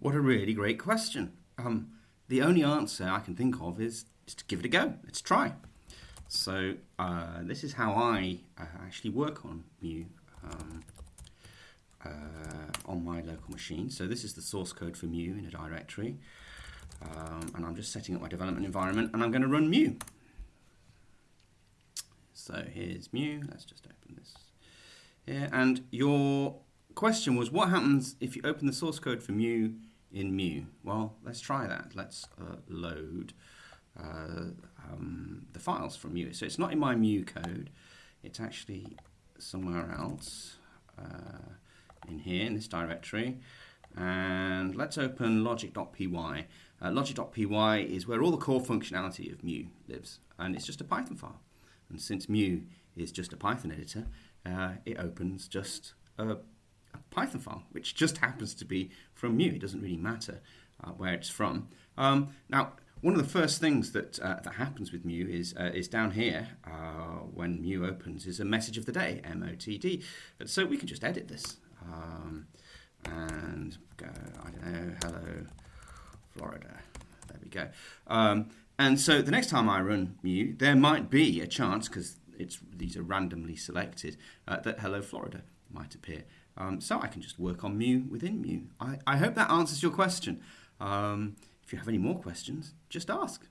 What a really great question. Um, the only answer I can think of is, is to give it a go. Let's try. So uh, this is how I uh, actually work on Mu um, uh, on my local machine. So this is the source code for Mu in a directory. Um, and I'm just setting up my development environment and I'm going to run Mu. So here's Mu. Let's just open this here. And your question was, what happens if you open the source code for Mu in Mu? Well, let's try that. Let's uh, load uh, um, the files from Mu. So it's not in my Mu code. It's actually somewhere else uh, in here, in this directory. And let's open logic.py. Uh, logic.py is where all the core functionality of Mu lives. And it's just a Python file. And since Mu is just a Python editor, uh, it opens just a, a, Python file, which just happens to be from Mu. It doesn't really matter uh, where it's from. Um, now, one of the first things that uh, that happens with Mu is uh, is down here uh, when Mu opens is a message of the day, MOTD. So we can just edit this um, and go. I don't know. Hello, Florida. There we go. Um, and so the next time I run Mu, there might be a chance because it's these are randomly selected uh, that Hello Florida might appear. Um, so I can just work on Mu within Mu. I, I hope that answers your question. Um, if you have any more questions, just ask.